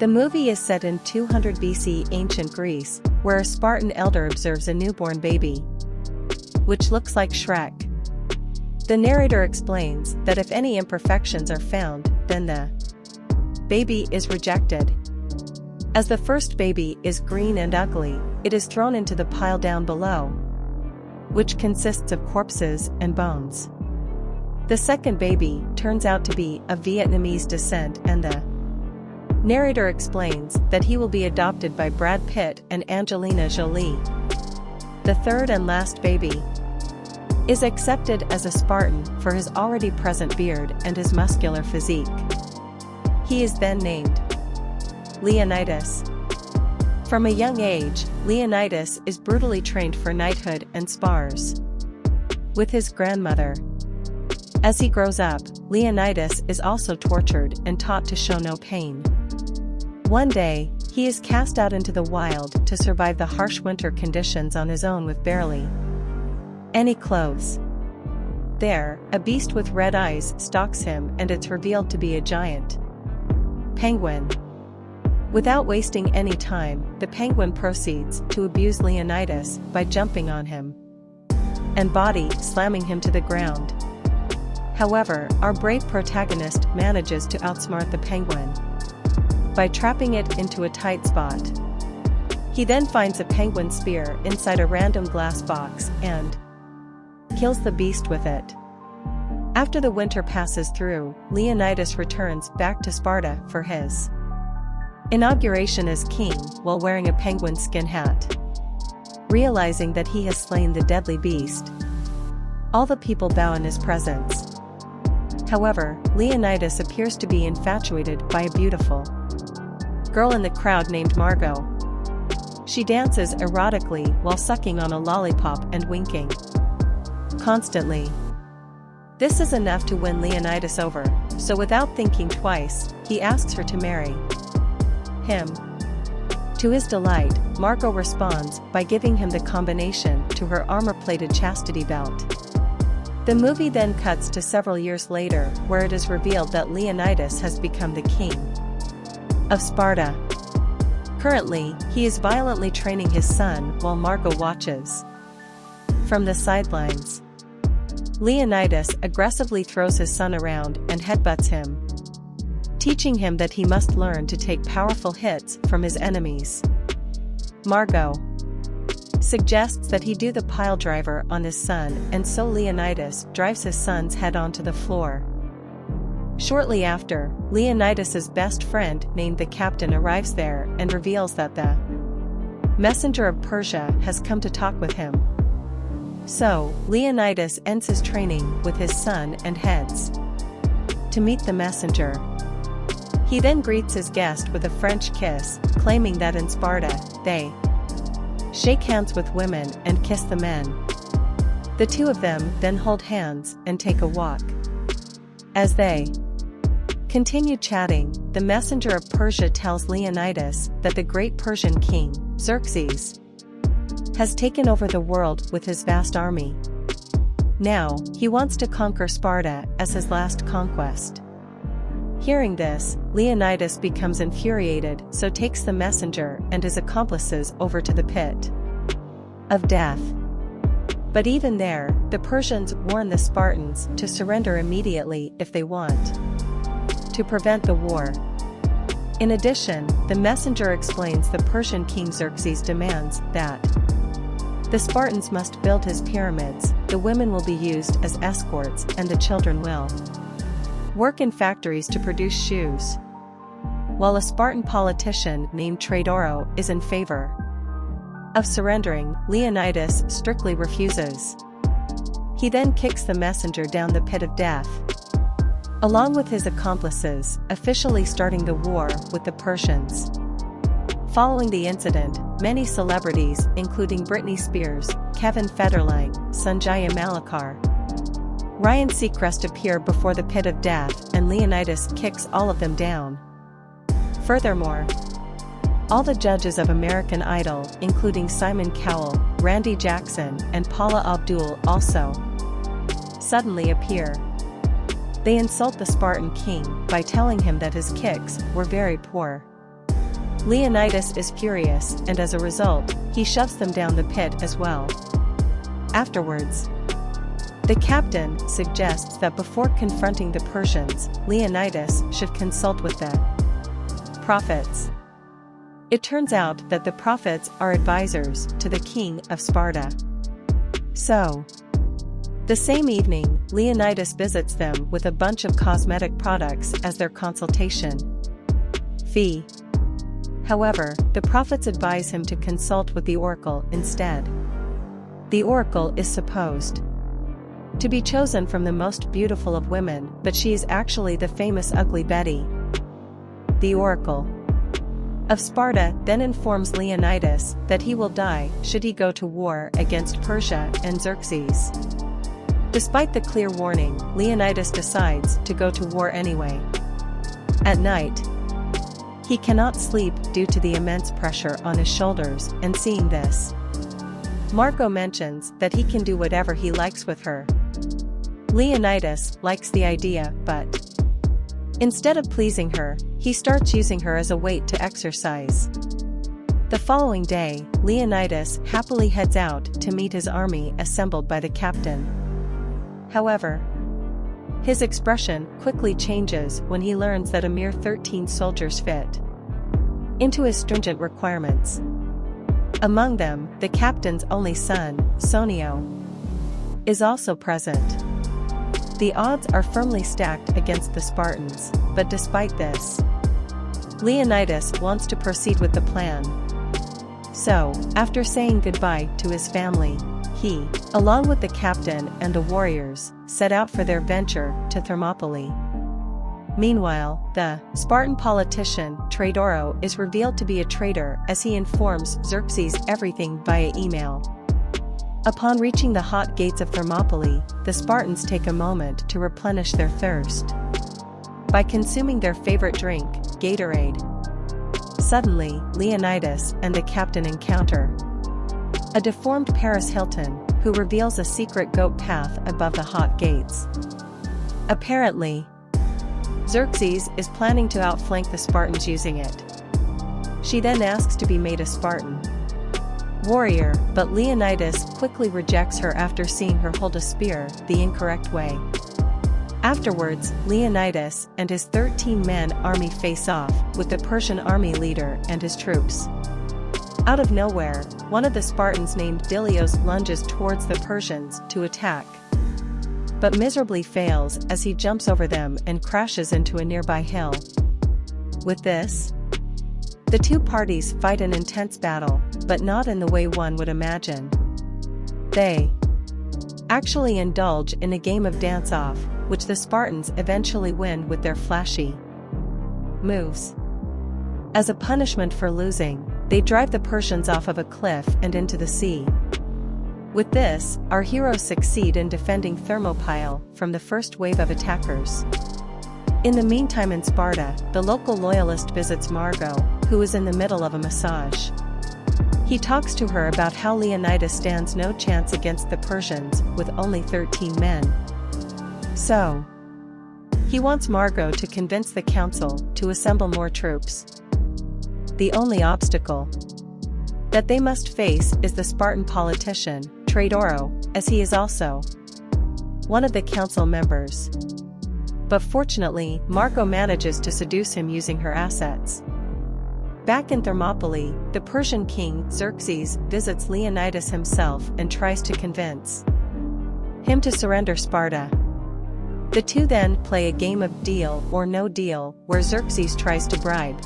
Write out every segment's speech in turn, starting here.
The movie is set in 200 BC ancient Greece, where a Spartan elder observes a newborn baby, which looks like Shrek. The narrator explains that if any imperfections are found, then the baby is rejected. As the first baby is green and ugly, it is thrown into the pile down below, which consists of corpses and bones. The second baby turns out to be of Vietnamese descent and the narrator explains that he will be adopted by Brad Pitt and Angelina Jolie. The third and last baby is accepted as a Spartan for his already present beard and his muscular physique. He is then named Leonidas. From a young age, Leonidas is brutally trained for knighthood and spars with his grandmother. As he grows up, Leonidas is also tortured and taught to show no pain. One day, he is cast out into the wild to survive the harsh winter conditions on his own with barely any clothes. There, a beast with red eyes stalks him and it's revealed to be a giant penguin. Without wasting any time, the penguin proceeds to abuse Leonidas by jumping on him and body slamming him to the ground. However, our brave protagonist manages to outsmart the penguin by trapping it into a tight spot. He then finds a penguin spear inside a random glass box and kills the beast with it. After the winter passes through, Leonidas returns back to Sparta for his Inauguration as king while wearing a penguin skin hat. Realizing that he has slain the deadly beast. All the people bow in his presence. However, Leonidas appears to be infatuated by a beautiful girl in the crowd named Margot. She dances erotically while sucking on a lollipop and winking. Constantly. This is enough to win Leonidas over, so without thinking twice, he asks her to marry him. To his delight, Margot responds by giving him the combination to her armor-plated chastity belt. The movie then cuts to several years later where it is revealed that Leonidas has become the king of Sparta. Currently, he is violently training his son while Margot watches. From the sidelines, Leonidas aggressively throws his son around and headbutts him, teaching him that he must learn to take powerful hits from his enemies. Margot suggests that he do the pile driver on his son and so Leonidas drives his son's head onto the floor. Shortly after, Leonidas's best friend named the captain arrives there and reveals that the messenger of Persia has come to talk with him. So, Leonidas ends his training with his son and heads to meet the messenger. He then greets his guest with a French kiss, claiming that in Sparta, they shake hands with women and kiss the men. The two of them then hold hands and take a walk. As they continue chatting, the messenger of Persia tells Leonidas that the great Persian king, Xerxes, has taken over the world with his vast army. Now, he wants to conquer Sparta as his last conquest. Hearing this, Leonidas becomes infuriated so takes the messenger and his accomplices over to the pit of death. But even there, the Persians warn the Spartans to surrender immediately if they want to prevent the war. In addition, the messenger explains the Persian king Xerxes demands that the Spartans must build his pyramids, the women will be used as escorts and the children will work in factories to produce shoes. While a Spartan politician named Traitoro is in favor of surrendering, Leonidas strictly refuses. He then kicks the messenger down the pit of death. Along with his accomplices, officially starting the war with the Persians. Following the incident, many celebrities, including Britney Spears, Kevin Federline, Sanjaya Malakar, Ryan Seacrest appear before the pit of death and Leonidas kicks all of them down. Furthermore, all the judges of American Idol, including Simon Cowell, Randy Jackson, and Paula Abdul also suddenly appear. They insult the Spartan king by telling him that his kicks were very poor. Leonidas is furious and as a result, he shoves them down the pit as well. Afterwards, the captain suggests that before confronting the Persians, Leonidas should consult with the prophets. It turns out that the prophets are advisors to the king of Sparta. So, the same evening, Leonidas visits them with a bunch of cosmetic products as their consultation fee. However, the prophets advise him to consult with the oracle instead. The oracle is supposed to be chosen from the most beautiful of women, but she is actually the famous Ugly Betty. The oracle of Sparta then informs Leonidas that he will die should he go to war against Persia and Xerxes. Despite the clear warning, Leonidas decides to go to war anyway. At night, he cannot sleep due to the immense pressure on his shoulders and seeing this. Margot mentions that he can do whatever he likes with her. Leonidas likes the idea but instead of pleasing her, he starts using her as a weight to exercise. The following day, Leonidas happily heads out to meet his army assembled by the captain. However, his expression quickly changes when he learns that a mere 13 soldiers fit into his stringent requirements. Among them, the captain's only son, Sonio, is also present. The odds are firmly stacked against the Spartans, but despite this, Leonidas wants to proceed with the plan. So, after saying goodbye to his family, he, along with the captain and the warriors, set out for their venture to Thermopylae. Meanwhile, the Spartan politician Traitoro is revealed to be a traitor as he informs Xerxes everything via email. Upon reaching the hot gates of Thermopylae, the Spartans take a moment to replenish their thirst. By consuming their favorite drink, Gatorade. Suddenly, Leonidas and the captain encounter a deformed Paris Hilton, who reveals a secret goat path above the hot gates. Apparently, Xerxes is planning to outflank the Spartans using it. She then asks to be made a Spartan. Warrior, but Leonidas quickly rejects her after seeing her hold a spear the incorrect way. Afterwards, Leonidas and his 13-man army face off with the Persian army leader and his troops. Out of nowhere, one of the Spartans named Dilios lunges towards the Persians to attack. But miserably fails as he jumps over them and crashes into a nearby hill. With this, the two parties fight an intense battle, but not in the way one would imagine. They actually indulge in a game of dance-off, which the Spartans eventually win with their flashy moves. As a punishment for losing, they drive the Persians off of a cliff and into the sea. With this, our heroes succeed in defending Thermopylae from the first wave of attackers. In the meantime in Sparta, the local loyalist visits Margot, who is in the middle of a massage. He talks to her about how Leonidas stands no chance against the Persians with only 13 men. So, he wants Margot to convince the council to assemble more troops the only obstacle that they must face is the Spartan politician, Traitoro, as he is also one of the council members. But fortunately, Margot manages to seduce him using her assets. Back in Thermopylae, the Persian king, Xerxes, visits Leonidas himself and tries to convince him to surrender Sparta. The two then play a game of deal or no deal, where Xerxes tries to bribe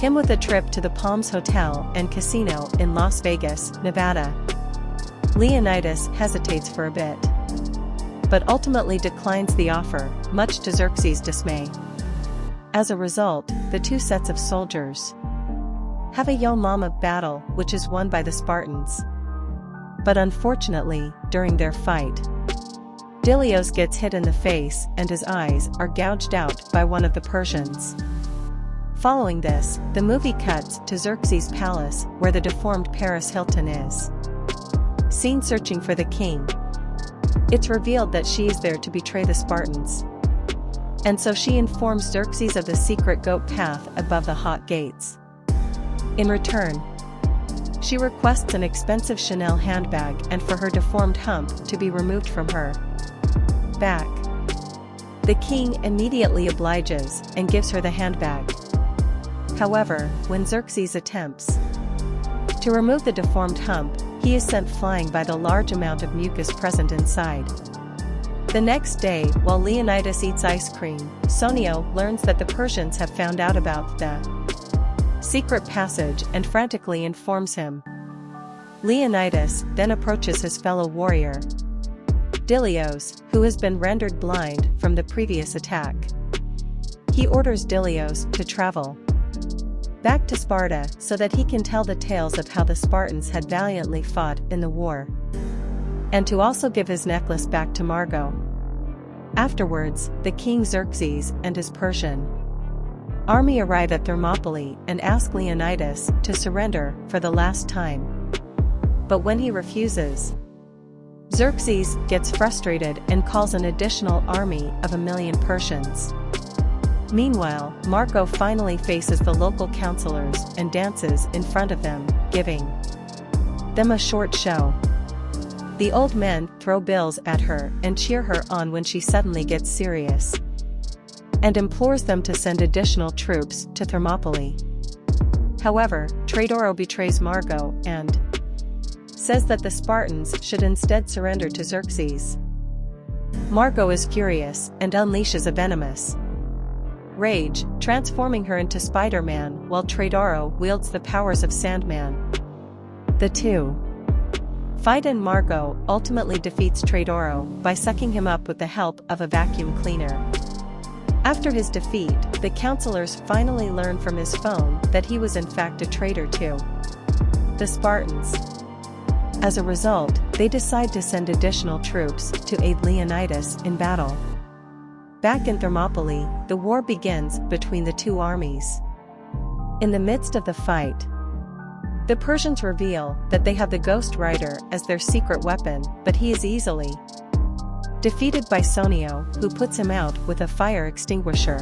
him with a trip to the Palms Hotel and Casino in Las Vegas, Nevada. Leonidas hesitates for a bit. But ultimately declines the offer, much to Xerxes' dismay. As a result, the two sets of soldiers have a Yo Mama battle which is won by the Spartans. But unfortunately, during their fight, Dilios gets hit in the face and his eyes are gouged out by one of the Persians. Following this, the movie cuts to Xerxes' palace where the deformed Paris Hilton is. Seen searching for the king. It's revealed that she is there to betray the Spartans. And so she informs Xerxes of the secret goat path above the hot gates. In return, she requests an expensive Chanel handbag and for her deformed hump to be removed from her back. The king immediately obliges and gives her the handbag. However, when Xerxes attempts to remove the deformed hump, he is sent flying by the large amount of mucus present inside. The next day, while Leonidas eats ice cream, Sonio learns that the Persians have found out about the secret passage and frantically informs him. Leonidas then approaches his fellow warrior, Dilios, who has been rendered blind from the previous attack. He orders Dilios to travel back to Sparta so that he can tell the tales of how the Spartans had valiantly fought in the war and to also give his necklace back to Margot. Afterwards, the king Xerxes and his Persian army arrive at Thermopylae and ask Leonidas to surrender for the last time. But when he refuses, Xerxes gets frustrated and calls an additional army of a million Persians. Meanwhile, Margot finally faces the local counselors and dances in front of them, giving them a short show. The old men throw bills at her and cheer her on when she suddenly gets serious. And implores them to send additional troops to Thermopylae. However, Traitoro betrays Margot and says that the Spartans should instead surrender to Xerxes. Margot is furious and unleashes a venomous rage, transforming her into Spider-Man while Traitoro wields the powers of Sandman. The two Fight and Margot ultimately defeats Traitoro by sucking him up with the help of a vacuum cleaner. After his defeat, the counselors finally learn from his phone that he was in fact a traitor to the Spartans. As a result, they decide to send additional troops to aid Leonidas in battle. Back in Thermopylae, the war begins between the two armies. In the midst of the fight, the Persians reveal that they have the Ghost Rider as their secret weapon, but he is easily defeated by Sonio, who puts him out with a fire extinguisher.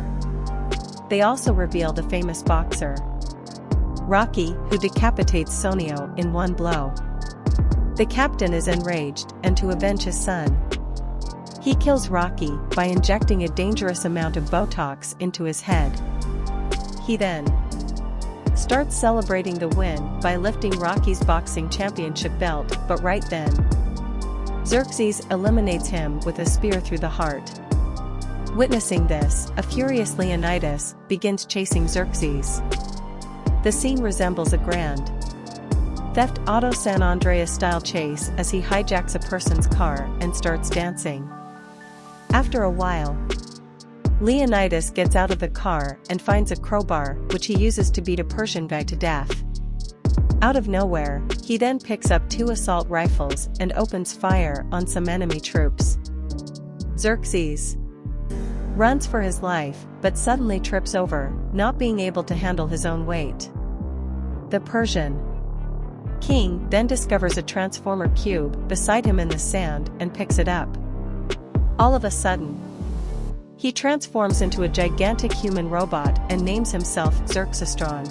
They also reveal the famous boxer, Rocky, who decapitates Sonio in one blow. The captain is enraged, and to avenge his son, he kills Rocky by injecting a dangerous amount of Botox into his head. He then starts celebrating the win by lifting Rocky's boxing championship belt, but right then, Xerxes eliminates him with a spear through the heart. Witnessing this, a furious Leonidas begins chasing Xerxes. The scene resembles a grand theft auto San Andreas style chase as he hijacks a person's car and starts dancing. After a while, Leonidas gets out of the car and finds a crowbar, which he uses to beat a Persian guy to death. Out of nowhere, he then picks up two assault rifles and opens fire on some enemy troops. Xerxes runs for his life, but suddenly trips over, not being able to handle his own weight. The Persian king then discovers a transformer cube beside him in the sand and picks it up. All of a sudden, he transforms into a gigantic human robot and names himself Xerxestron.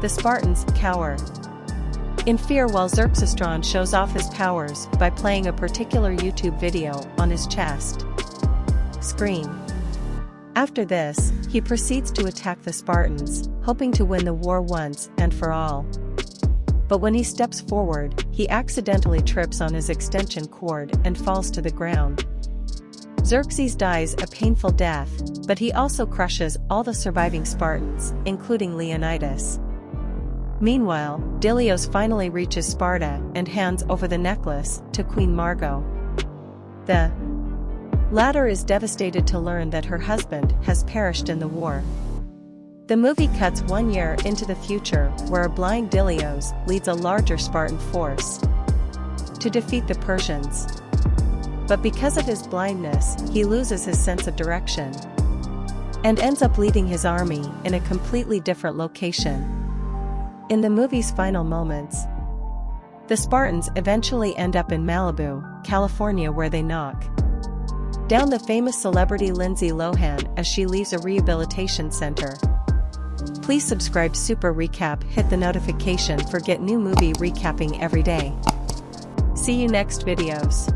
The Spartans cower. In fear while Xerxestron shows off his powers by playing a particular YouTube video on his chest. Screen. After this, he proceeds to attack the Spartans, hoping to win the war once and for all. But when he steps forward, he accidentally trips on his extension cord and falls to the ground. Xerxes dies a painful death, but he also crushes all the surviving Spartans, including Leonidas. Meanwhile, Dilios finally reaches Sparta and hands over the necklace to Queen Margot. The latter is devastated to learn that her husband has perished in the war. The movie cuts one year into the future where a blind Dilios leads a larger Spartan force to defeat the Persians. But because of his blindness, he loses his sense of direction. And ends up leading his army in a completely different location. In the movie's final moments, the Spartans eventually end up in Malibu, California where they knock down the famous celebrity Lindsay Lohan as she leaves a rehabilitation center. Please subscribe Super Recap hit the notification for get new movie recapping every day. See you next videos.